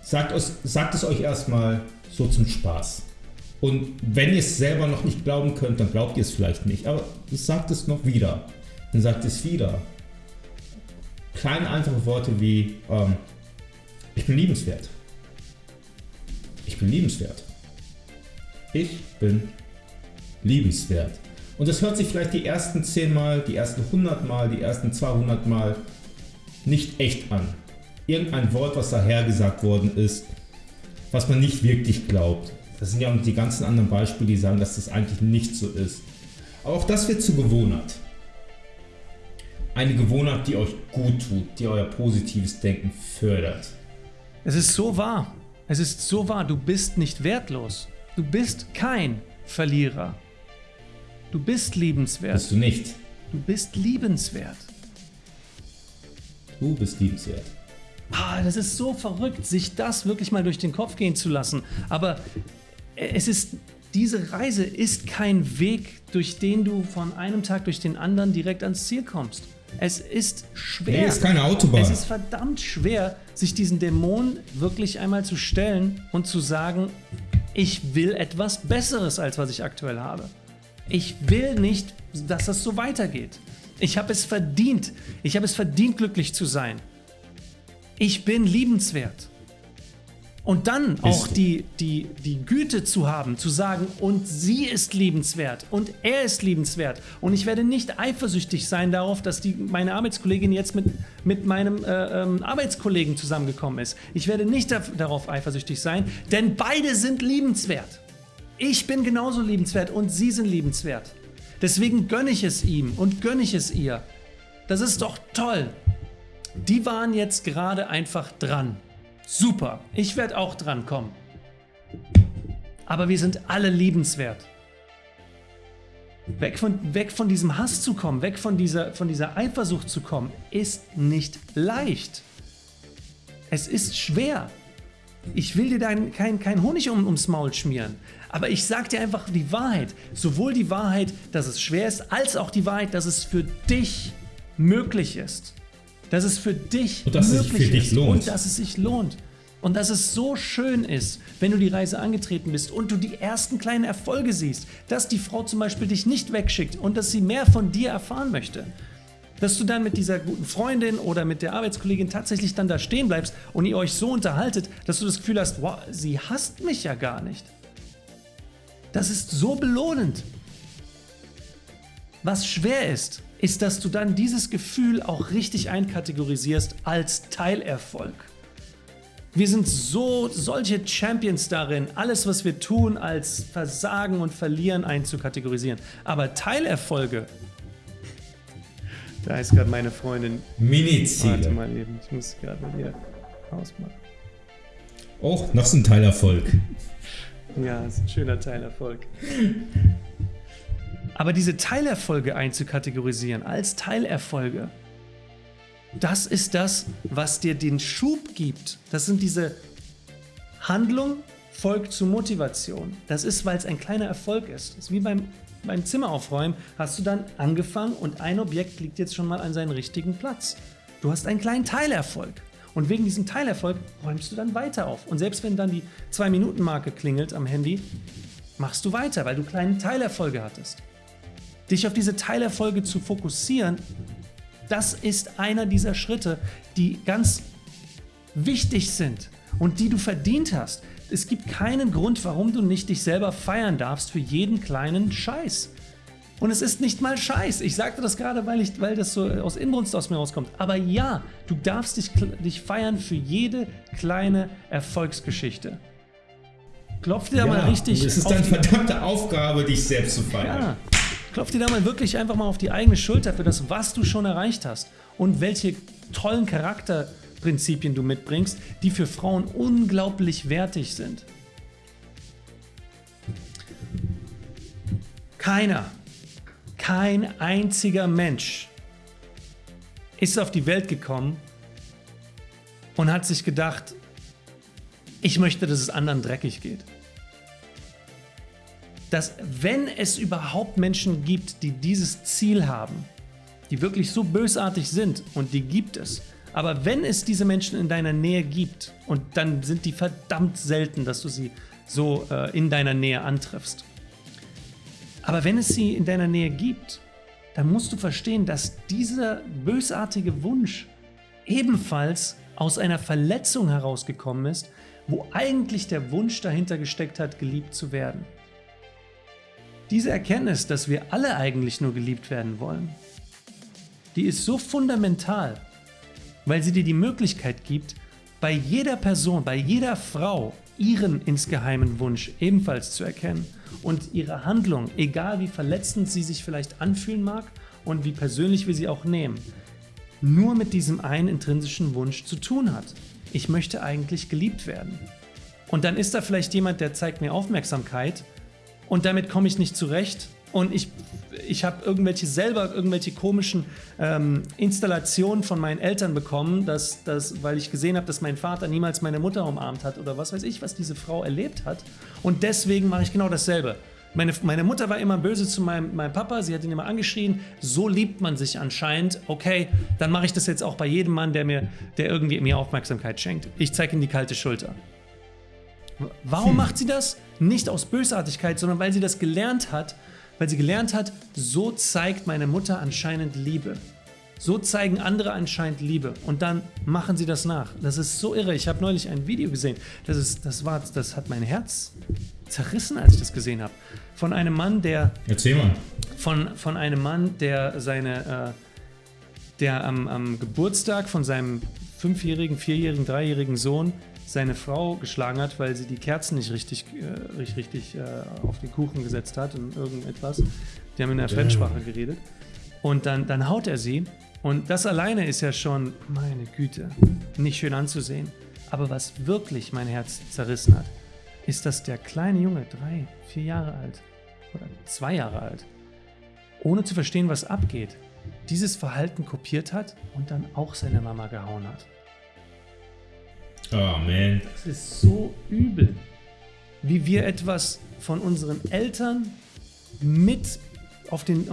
Sagt, es, sagt es euch erstmal so zum Spaß. Und wenn ihr es selber noch nicht glauben könnt, dann glaubt ihr es vielleicht nicht. Aber sagt es noch wieder und sagt es wieder. Kleine einfache Worte wie ähm, ich bin liebenswert. Ich bin liebenswert. Ich bin liebenswert. Und das hört sich vielleicht die ersten 10 Mal, die ersten 100 Mal, die ersten 200 Mal nicht echt an. Irgendein Wort, was dahergesagt worden ist, was man nicht wirklich glaubt, Das sind ja auch die ganzen anderen Beispiele, die sagen, dass das eigentlich nicht so ist. Aber auch das wird zur Gewohnheit. Eine Gewohnheit, die euch gut tut, die euer positives Denken fördert. Es ist so wahr. Es ist so wahr. Du bist nicht wertlos. Du bist kein Verlierer. Du bist liebenswert. Bist du nicht. Du bist liebenswert. Du bist liebenswert. Ah, das ist so verrückt, sich das wirklich mal durch den Kopf gehen zu lassen. Aber es ist, diese Reise ist kein Weg, durch den du von einem Tag durch den anderen direkt ans Ziel kommst. Es ist schwer. Nee, ist keine Autobahn. Es ist verdammt schwer, sich diesen Dämonen wirklich einmal zu stellen und zu sagen, ich will etwas Besseres, als was ich aktuell habe. Ich will nicht, dass das so weitergeht. Ich habe es verdient. Ich habe es verdient, glücklich zu sein. Ich bin liebenswert. Und dann auch die, die, die Güte zu haben, zu sagen, und sie ist liebenswert und er ist liebenswert. Und ich werde nicht eifersüchtig sein darauf, dass die, meine Arbeitskollegin jetzt mit, mit meinem äh, ähm, Arbeitskollegen zusammengekommen ist. Ich werde nicht da, darauf eifersüchtig sein, denn beide sind liebenswert. Ich bin genauso liebenswert und sie sind liebenswert. Deswegen gönne ich es ihm und gönne ich es ihr. Das ist doch toll. Die waren jetzt gerade einfach dran. Super, ich werde auch dran kommen. Aber wir sind alle liebenswert. Weg von, weg von diesem Hass zu kommen, weg von dieser, von dieser Eifersucht zu kommen, ist nicht leicht. Es ist schwer. Ich will dir dein, kein, kein Honig um, ums Maul schmieren, aber ich sage dir einfach die Wahrheit. Sowohl die Wahrheit, dass es schwer ist, als auch die Wahrheit, dass es für dich möglich ist dass es für dich und dass möglich es für dich ist lohnt. und dass es sich lohnt. Und dass es so schön ist, wenn du die Reise angetreten bist und du die ersten kleinen Erfolge siehst, dass die Frau zum Beispiel dich nicht wegschickt und dass sie mehr von dir erfahren möchte. Dass du dann mit dieser guten Freundin oder mit der Arbeitskollegin tatsächlich dann da stehen bleibst und ihr euch so unterhaltet, dass du das Gefühl hast, wow, sie hasst mich ja gar nicht. Das ist so belohnend. Was schwer ist, ist, dass du dann dieses Gefühl auch richtig einkategorisierst als Teilerfolg. Wir sind so solche Champions darin, alles, was wir tun, als Versagen und Verlieren einzukategorisieren. Aber Teilerfolge, da ist gerade meine Freundin. Mini-Ziele. Warte mal eben, ich muss gerade hier ausmachen. Oh, noch so ein Teilerfolg. Ja, ist ein schöner Teilerfolg. Aber diese Teilerfolge einzukategorisieren als Teilerfolge, das ist das, was dir den Schub gibt. Das sind diese Handlung folgt zu Motivation. Das ist, weil es ein kleiner Erfolg ist. Das ist wie beim, beim Zimmer aufräumen. Hast du dann angefangen und ein Objekt liegt jetzt schon mal an seinen richtigen Platz. Du hast einen kleinen Teilerfolg. Und wegen diesem Teilerfolg räumst du dann weiter auf. Und selbst wenn dann die 2-Minuten-Marke klingelt am Handy, machst du weiter, weil du kleine Teilerfolge hattest. Dich auf diese Teilerfolge zu fokussieren, das ist einer dieser Schritte, die ganz wichtig sind und die du verdient hast. Es gibt keinen Grund, warum du nicht dich selber feiern darfst für jeden kleinen Scheiß. Und es ist nicht mal Scheiß. Ich sagte das gerade, weil, ich, weil das so aus Inbrunst aus mir rauskommt. Aber ja, du darfst dich, dich feiern für jede kleine Erfolgsgeschichte. Klopf dir ja, mal richtig. Es ist deine verdammte Aufgabe, dich selbst zu feiern. Ja, Klopf dir da mal wirklich einfach mal auf die eigene Schulter für das, was du schon erreicht hast und welche tollen Charakterprinzipien du mitbringst, die für Frauen unglaublich wertig sind. Keiner, kein einziger Mensch ist auf die Welt gekommen und hat sich gedacht, ich möchte, dass es anderen dreckig geht dass wenn es überhaupt Menschen gibt, die dieses Ziel haben, die wirklich so bösartig sind, und die gibt es, aber wenn es diese Menschen in deiner Nähe gibt, und dann sind die verdammt selten, dass du sie so äh, in deiner Nähe antriffst, aber wenn es sie in deiner Nähe gibt, dann musst du verstehen, dass dieser bösartige Wunsch ebenfalls aus einer Verletzung herausgekommen ist, wo eigentlich der Wunsch dahinter gesteckt hat, geliebt zu werden. Diese Erkenntnis, dass wir alle eigentlich nur geliebt werden wollen, die ist so fundamental, weil sie dir die Möglichkeit gibt, bei jeder Person, bei jeder Frau ihren insgeheimen Wunsch ebenfalls zu erkennen und ihre Handlung, egal wie verletzend sie sich vielleicht anfühlen mag und wie persönlich wir sie auch nehmen, nur mit diesem einen intrinsischen Wunsch zu tun hat. Ich möchte eigentlich geliebt werden. Und dann ist da vielleicht jemand, der zeigt mir Aufmerksamkeit und damit komme ich nicht zurecht und ich, ich habe irgendwelche selber irgendwelche komischen ähm, Installationen von meinen Eltern bekommen, dass, dass, weil ich gesehen habe, dass mein Vater niemals meine Mutter umarmt hat oder was weiß ich, was diese Frau erlebt hat. Und deswegen mache ich genau dasselbe. Meine, meine Mutter war immer böse zu meinem, meinem Papa, sie hat ihn immer angeschrien. So liebt man sich anscheinend. Okay, dann mache ich das jetzt auch bei jedem Mann, der mir, der irgendwie mir Aufmerksamkeit schenkt. Ich zeige ihm die kalte Schulter. Warum hm. macht sie das? Nicht aus Bösartigkeit, sondern weil sie das gelernt hat, weil sie gelernt hat, so zeigt meine Mutter anscheinend Liebe. So zeigen andere anscheinend Liebe und dann machen sie das nach. Das ist so irre. Ich habe neulich ein Video gesehen. Das, ist, das, war, das hat mein Herz zerrissen, als ich das gesehen habe. Von einem Mann, der. Erzähl mal. Von, von einem Mann, der seine. Äh, der am, am Geburtstag von seinem fünfjährigen, vierjährigen, dreijährigen Sohn seine Frau geschlagen hat, weil sie die Kerzen nicht richtig, äh, richtig, richtig äh, auf den Kuchen gesetzt hat und irgendetwas. Die haben in der Fremdsprache geredet. Und dann, dann haut er sie. Und das alleine ist ja schon, meine Güte, nicht schön anzusehen. Aber was wirklich mein Herz zerrissen hat, ist, dass der kleine Junge, drei, vier Jahre alt oder zwei Jahre alt, ohne zu verstehen, was abgeht, dieses Verhalten kopiert hat und dann auch seine Mama gehauen hat. Oh man. Das ist so übel, wie wir etwas von unseren Eltern mit auf den,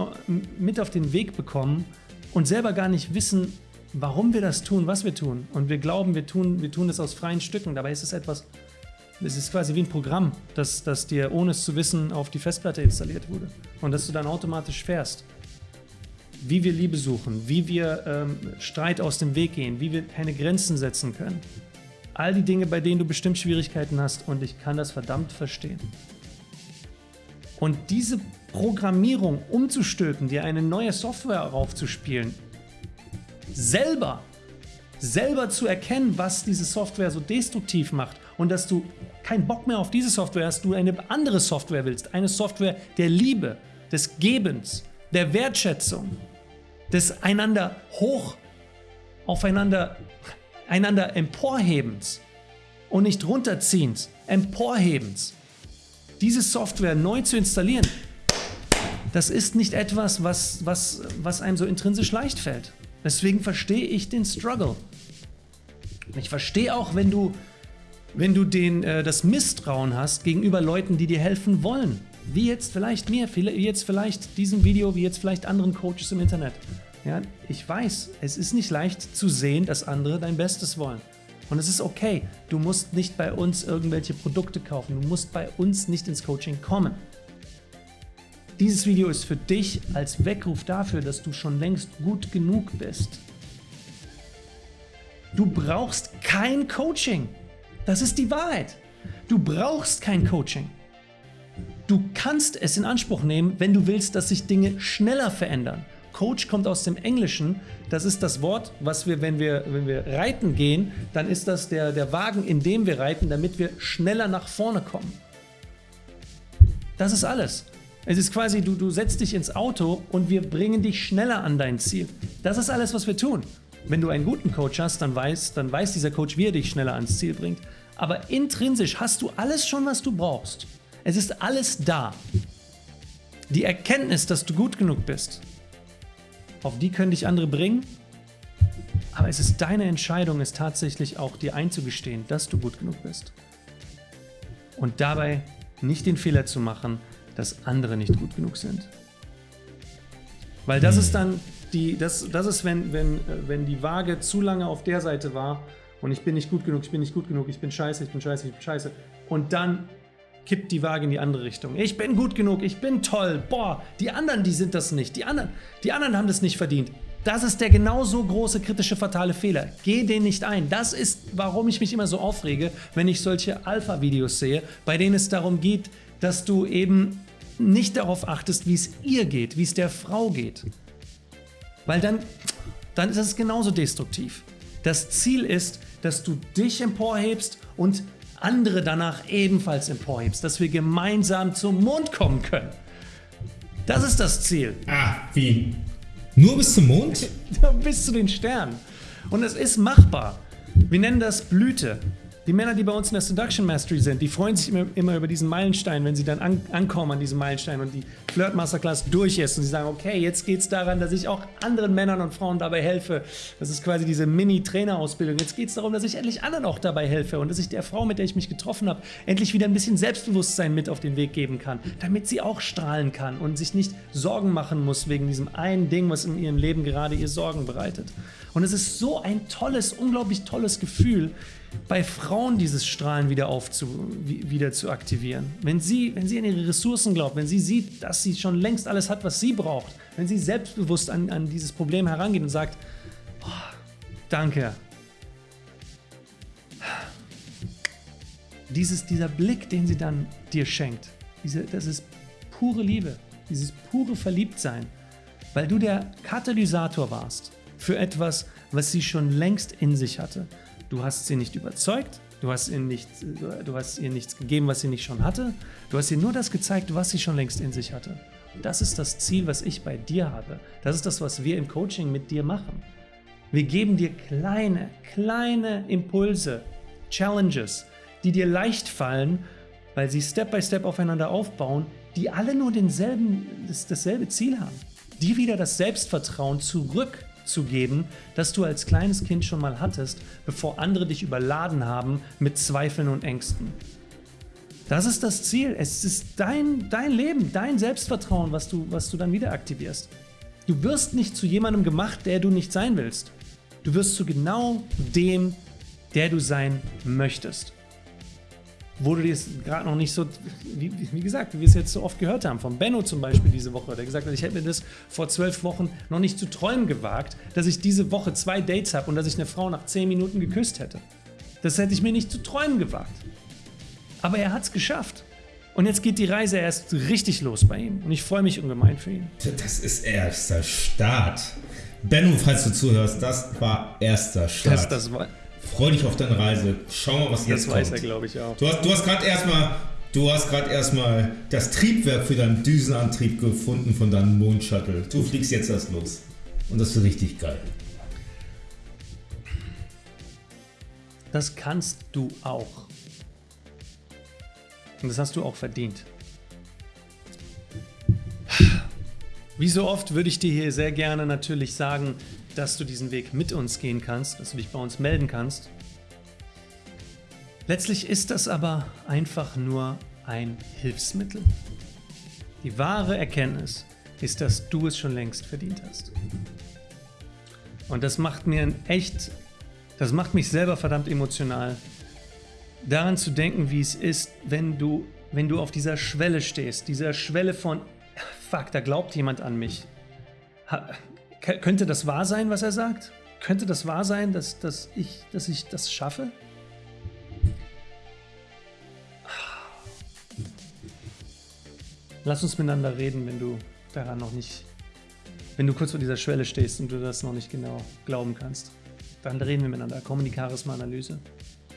mit auf den Weg bekommen und selber gar nicht wissen, warum wir das tun, was wir tun. Und wir glauben, wir tun, wir tun das aus freien Stücken. Dabei ist es etwas, es ist quasi wie ein Programm, das, das dir ohne es zu wissen auf die Festplatte installiert wurde. Und dass du dann automatisch fährst. Wie wir Liebe suchen, wie wir ähm, Streit aus dem Weg gehen, wie wir keine Grenzen setzen können. All die Dinge, bei denen du bestimmt Schwierigkeiten hast und ich kann das verdammt verstehen. Und diese Programmierung umzustülpen, dir eine neue Software raufzuspielen, selber, selber zu erkennen, was diese Software so destruktiv macht und dass du keinen Bock mehr auf diese Software hast, du eine andere Software willst, eine Software der Liebe, des Gebens, der Wertschätzung, des einander hoch aufeinander einander emporhebens und nicht runterziehens, emporhebens, diese Software neu zu installieren, das ist nicht etwas, was, was, was einem so intrinsisch leicht fällt. Deswegen verstehe ich den Struggle. Ich verstehe auch, wenn du, wenn du den, äh, das Misstrauen hast gegenüber Leuten, die dir helfen wollen. Wie jetzt vielleicht mir, wie jetzt vielleicht diesem Video, wie jetzt vielleicht anderen Coaches im Internet. Ja, ich weiß, es ist nicht leicht zu sehen, dass andere dein Bestes wollen. Und es ist okay. Du musst nicht bei uns irgendwelche Produkte kaufen. Du musst bei uns nicht ins Coaching kommen. Dieses Video ist für dich als Weckruf dafür, dass du schon längst gut genug bist. Du brauchst kein Coaching. Das ist die Wahrheit. Du brauchst kein Coaching. Du kannst es in Anspruch nehmen, wenn du willst, dass sich Dinge schneller verändern. Coach kommt aus dem Englischen. Das ist das Wort, was wir, wenn wir, wenn wir reiten gehen, dann ist das der, der Wagen, in dem wir reiten, damit wir schneller nach vorne kommen. Das ist alles. Es ist quasi, du, du setzt dich ins Auto und wir bringen dich schneller an dein Ziel. Das ist alles, was wir tun. Wenn du einen guten Coach hast, dann weiß, dann weiß dieser Coach, wie er dich schneller ans Ziel bringt. Aber intrinsisch hast du alles schon, was du brauchst. Es ist alles da. Die Erkenntnis, dass du gut genug bist, auf die können dich andere bringen. Aber es ist deine Entscheidung, es tatsächlich auch dir einzugestehen, dass du gut genug bist. Und dabei nicht den Fehler zu machen, dass andere nicht gut genug sind. Weil das ist dann die, das, das ist, wenn, wenn, wenn die Waage zu lange auf der Seite war und ich bin nicht gut genug, ich bin nicht gut genug, ich bin scheiße, ich bin scheiße, ich bin scheiße. Und dann kippt die Waage in die andere Richtung. Ich bin gut genug, ich bin toll. Boah, die anderen, die sind das nicht. Die anderen, die anderen haben das nicht verdient. Das ist der genauso große kritische fatale Fehler. Geh den nicht ein. Das ist, warum ich mich immer so aufrege, wenn ich solche Alpha-Videos sehe, bei denen es darum geht, dass du eben nicht darauf achtest, wie es ihr geht, wie es der Frau geht. Weil dann, dann ist es genauso destruktiv. Das Ziel ist, dass du dich emporhebst und andere danach ebenfalls emporhebst, dass wir gemeinsam zum Mond kommen können. Das ist das Ziel. Ah, wie? Nur bis zum Mond? [laughs] bis zu den Sternen. Und es ist machbar. Wir nennen das Blüte. Die Männer, die bei uns in der Seduction Mastery sind, die freuen sich immer, immer über diesen Meilenstein, wenn sie dann an, ankommen an diesem Meilenstein und die Flirt Masterclass durch ist und sie sagen, okay, jetzt geht es daran, dass ich auch anderen Männern und Frauen dabei helfe. Das ist quasi diese Mini-Trainerausbildung. Jetzt geht es darum, dass ich endlich anderen auch dabei helfe und dass ich der Frau, mit der ich mich getroffen habe, endlich wieder ein bisschen Selbstbewusstsein mit auf den Weg geben kann, damit sie auch strahlen kann und sich nicht Sorgen machen muss wegen diesem einen Ding, was in ihrem Leben gerade ihr Sorgen bereitet. Und es ist so ein tolles, unglaublich tolles Gefühl, bei Frauen dieses Strahlen wieder, aufzu, wieder zu aktivieren. Wenn sie, wenn sie an ihre Ressourcen glaubt, wenn sie sieht, dass sie schon längst alles hat, was sie braucht, wenn sie selbstbewusst an, an dieses Problem herangeht und sagt, oh, danke. Dieses, dieser Blick, den sie dann dir schenkt, diese, das ist pure Liebe, dieses pure Verliebtsein, weil du der Katalysator warst für etwas, was sie schon längst in sich hatte. Du hast sie nicht überzeugt, du hast, ihr nicht, du hast ihr nichts gegeben, was sie nicht schon hatte. Du hast ihr nur das gezeigt, was sie schon längst in sich hatte. Und das ist das Ziel, was ich bei dir habe. Das ist das, was wir im Coaching mit dir machen. Wir geben dir kleine, kleine Impulse, Challenges, die dir leicht fallen, weil sie Step by Step aufeinander aufbauen, die alle nur denselben, das, dasselbe Ziel haben. Dir wieder das Selbstvertrauen zurück zu geben, das du als kleines Kind schon mal hattest, bevor andere dich überladen haben mit Zweifeln und Ängsten. Das ist das Ziel. Es ist dein, dein Leben, dein Selbstvertrauen, was du, was du dann wieder aktivierst. Du wirst nicht zu jemandem gemacht, der du nicht sein willst. Du wirst zu genau dem, der du sein möchtest wo du dir gerade noch nicht so, wie, wie, gesagt, wie wir es jetzt so oft gehört haben, von Benno zum Beispiel diese Woche, der gesagt hat, ich hätte mir das vor zwölf Wochen noch nicht zu träumen gewagt, dass ich diese Woche zwei Dates habe und dass ich eine Frau nach zehn Minuten geküsst hätte. Das hätte ich mir nicht zu träumen gewagt. Aber er hat es geschafft. Und jetzt geht die Reise erst richtig los bei ihm. Und ich freue mich ungemein für ihn. Das ist erster Start. Benno, falls du zuhörst, das war erster Start. Das, das war Freu dich auf deine Reise. Schau mal, was das jetzt kommt. Das weiß er, glaube ich, auch. Du hast, du hast gerade erstmal Du hast gerade erstmal das Triebwerk für deinen Düsenantrieb gefunden von deinem Mondshuttle. Du fliegst jetzt erst los. Und das ist richtig geil. Das kannst du auch. Und das hast du auch verdient. Wie so oft würde ich dir hier sehr gerne natürlich sagen, dass du diesen Weg mit uns gehen kannst, dass du dich bei uns melden kannst. Letztlich ist das aber einfach nur ein Hilfsmittel. Die wahre Erkenntnis ist, dass du es schon längst verdient hast. Und das macht mir echt, das macht mich selber verdammt emotional, daran zu denken, wie es ist, wenn du, wenn du auf dieser Schwelle stehst, dieser Schwelle von, fuck, da glaubt jemand an mich. Könnte das wahr sein, was er sagt? Könnte das wahr sein, dass, dass, ich, dass ich das schaffe? Lass uns miteinander reden, wenn du daran noch nicht, wenn du kurz vor dieser Schwelle stehst und du das noch nicht genau glauben kannst. Dann reden wir miteinander. Komm in die Charisma-Analyse.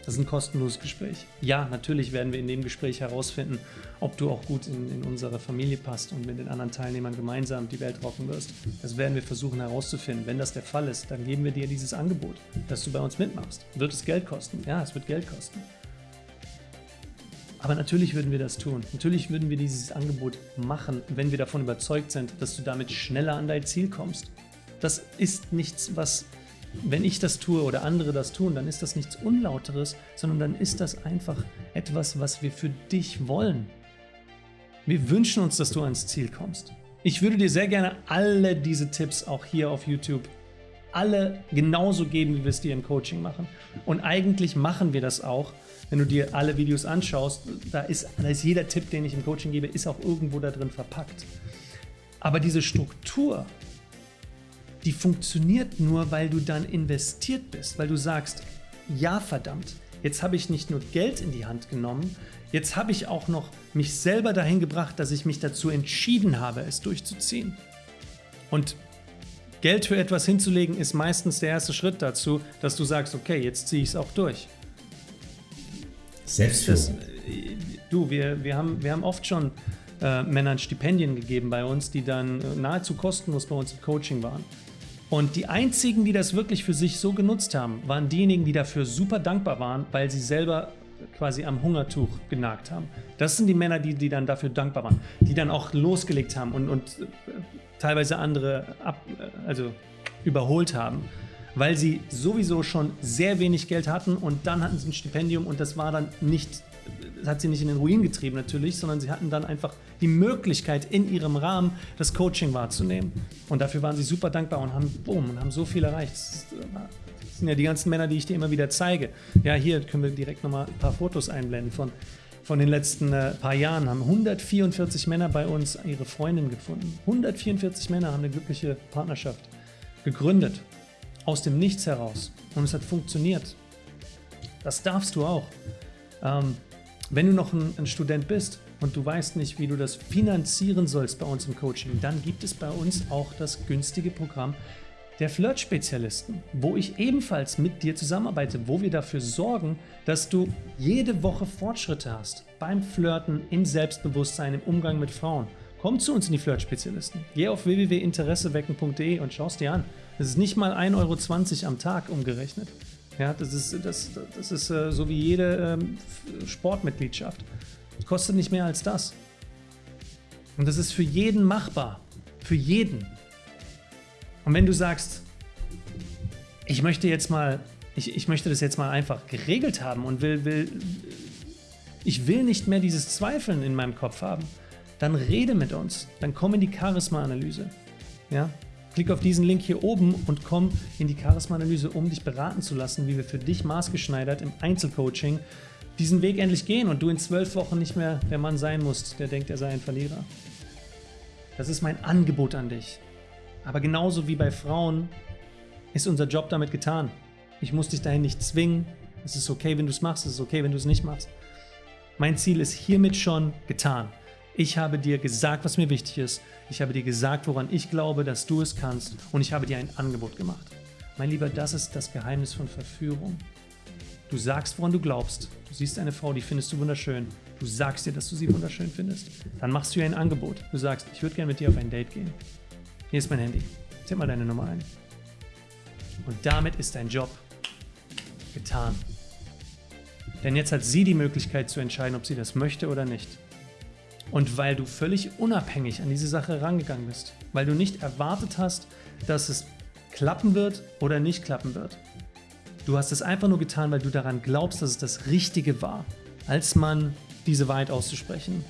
Das ist ein kostenloses Gespräch. Ja, natürlich werden wir in dem Gespräch herausfinden, ob du auch gut in, in unsere Familie passt und mit den anderen Teilnehmern gemeinsam die Welt rocken wirst. Das werden wir versuchen herauszufinden. Wenn das der Fall ist, dann geben wir dir dieses Angebot, dass du bei uns mitmachst. Wird es Geld kosten? Ja, es wird Geld kosten. Aber natürlich würden wir das tun. Natürlich würden wir dieses Angebot machen, wenn wir davon überzeugt sind, dass du damit schneller an dein Ziel kommst. Das ist nichts, was wenn ich das tue oder andere das tun, dann ist das nichts Unlauteres, sondern dann ist das einfach etwas, was wir für dich wollen. Wir wünschen uns, dass du ans Ziel kommst. Ich würde dir sehr gerne alle diese Tipps auch hier auf YouTube alle genauso geben, wie wir es dir im Coaching machen. Und eigentlich machen wir das auch. Wenn du dir alle Videos anschaust, da ist, da ist jeder Tipp, den ich im Coaching gebe, ist auch irgendwo da drin verpackt. Aber diese Struktur, die funktioniert nur, weil du dann investiert bist, weil du sagst, ja verdammt, jetzt habe ich nicht nur Geld in die Hand genommen, jetzt habe ich auch noch mich selber dahin gebracht, dass ich mich dazu entschieden habe, es durchzuziehen. Und Geld für etwas hinzulegen ist meistens der erste Schritt dazu, dass du sagst, okay, jetzt ziehe ich es auch durch. Selbstführung. du, wir, wir, haben, wir haben oft schon äh, Männern Stipendien gegeben bei uns, die dann äh, nahezu kostenlos bei uns im Coaching waren. Und die einzigen, die das wirklich für sich so genutzt haben, waren diejenigen, die dafür super dankbar waren, weil sie selber quasi am Hungertuch genagt haben. Das sind die Männer, die, die dann dafür dankbar waren, die dann auch losgelegt haben und, und äh, teilweise andere ab, äh, also überholt haben, weil sie sowieso schon sehr wenig Geld hatten und dann hatten sie ein Stipendium und das war dann nicht das hat sie nicht in den Ruin getrieben natürlich, sondern sie hatten dann einfach die Möglichkeit in ihrem Rahmen das Coaching wahrzunehmen. Und dafür waren sie super dankbar und haben, boom, und haben so viel erreicht. Das sind ja die ganzen Männer, die ich dir immer wieder zeige. Ja, hier können wir direkt nochmal ein paar Fotos einblenden von, von den letzten äh, paar Jahren. Haben 144 Männer bei uns ihre Freundin gefunden. 144 Männer haben eine glückliche Partnerschaft gegründet. Aus dem Nichts heraus. Und es hat funktioniert. Das darfst du auch. Ähm, wenn du noch ein, ein Student bist und du weißt nicht, wie du das finanzieren sollst bei uns im Coaching, dann gibt es bei uns auch das günstige Programm der Flirt-Spezialisten, wo ich ebenfalls mit dir zusammenarbeite, wo wir dafür sorgen, dass du jede Woche Fortschritte hast beim Flirten, im Selbstbewusstsein, im Umgang mit Frauen. Komm zu uns in die Flirt-Spezialisten. Geh auf www.interessewecken.de und schau es dir an. Das ist nicht mal 1,20 Euro am Tag umgerechnet. Ja, das ist, das, das ist äh, so wie jede ähm, Sportmitgliedschaft. Das kostet nicht mehr als das. Und das ist für jeden machbar. Für jeden. Und wenn du sagst, ich möchte jetzt mal, ich, ich möchte das jetzt mal einfach geregelt haben und will, will, ich will nicht mehr dieses Zweifeln in meinem Kopf haben, dann rede mit uns. Dann komm in die Charisma-Analyse. Ja? Klick auf diesen Link hier oben und komm in die Charisma-Analyse, um dich beraten zu lassen, wie wir für dich maßgeschneidert im Einzelcoaching diesen Weg endlich gehen und du in zwölf Wochen nicht mehr der Mann sein musst, der denkt, er sei ein Verlierer. Das ist mein Angebot an dich. Aber genauso wie bei Frauen ist unser Job damit getan. Ich muss dich dahin nicht zwingen. Es ist okay, wenn du es machst, es ist okay, wenn du es nicht machst. Mein Ziel ist hiermit schon getan. Ich habe dir gesagt, was mir wichtig ist. Ich habe dir gesagt, woran ich glaube, dass du es kannst. Und ich habe dir ein Angebot gemacht. Mein Lieber, das ist das Geheimnis von Verführung. Du sagst, woran du glaubst. Du siehst eine Frau, die findest du wunderschön. Du sagst dir, dass du sie wunderschön findest. Dann machst du ihr ein Angebot. Du sagst, ich würde gerne mit dir auf ein Date gehen. Hier ist mein Handy. Tipp mal deine Nummer ein. Und damit ist dein Job getan. Denn jetzt hat sie die Möglichkeit zu entscheiden, ob sie das möchte oder nicht. Und weil du völlig unabhängig an diese Sache rangegangen bist, weil du nicht erwartet hast, dass es klappen wird oder nicht klappen wird. Du hast es einfach nur getan, weil du daran glaubst, dass es das Richtige war, als Mann diese Wahrheit auszusprechen,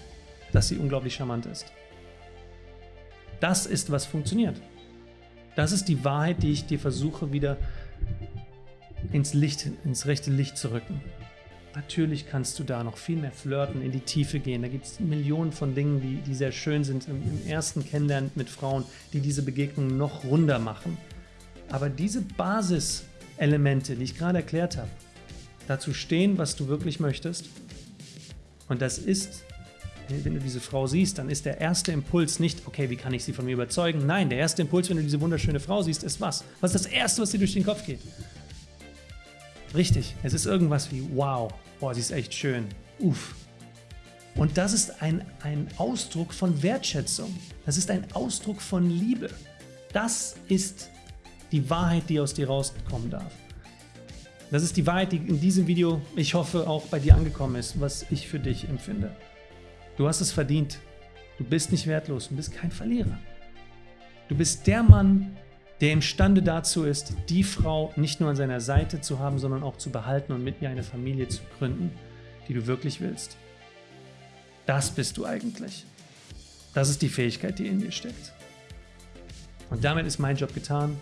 dass sie unglaublich charmant ist. Das ist, was funktioniert. Das ist die Wahrheit, die ich dir versuche wieder ins Licht, ins rechte Licht zu rücken. Natürlich kannst du da noch viel mehr flirten, in die Tiefe gehen. Da gibt es Millionen von Dingen, die, die sehr schön sind im, im ersten Kennenlernen mit Frauen, die diese Begegnung noch runder machen. Aber diese Basiselemente, die ich gerade erklärt habe, dazu stehen, was du wirklich möchtest. Und das ist, wenn du diese Frau siehst, dann ist der erste Impuls nicht, okay, wie kann ich sie von mir überzeugen? Nein, der erste Impuls, wenn du diese wunderschöne Frau siehst, ist was? Was ist das Erste, was dir durch den Kopf geht? Richtig, es ist irgendwas wie, wow, boah, sie ist echt schön, uff. Und das ist ein, ein Ausdruck von Wertschätzung. Das ist ein Ausdruck von Liebe. Das ist die Wahrheit, die aus dir rauskommen darf. Das ist die Wahrheit, die in diesem Video, ich hoffe, auch bei dir angekommen ist, was ich für dich empfinde. Du hast es verdient. Du bist nicht wertlos. Du bist kein Verlierer. Du bist der Mann, der imstande dazu ist, die Frau nicht nur an seiner Seite zu haben, sondern auch zu behalten und mit ihr eine Familie zu gründen, die du wirklich willst. Das bist du eigentlich. Das ist die Fähigkeit, die in dir steckt. Und damit ist mein Job getan.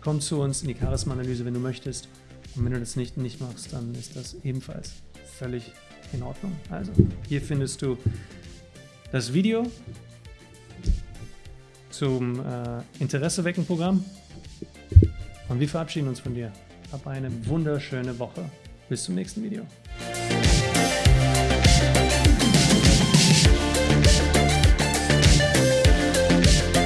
Komm zu uns in die Charisma-Analyse, wenn du möchtest. Und wenn du das nicht, nicht machst, dann ist das ebenfalls völlig in Ordnung. Also, hier findest du das Video zum äh, Interesse wecken Programm. Und wir verabschieden uns von dir. Hab eine wunderschöne Woche. Bis zum nächsten Video.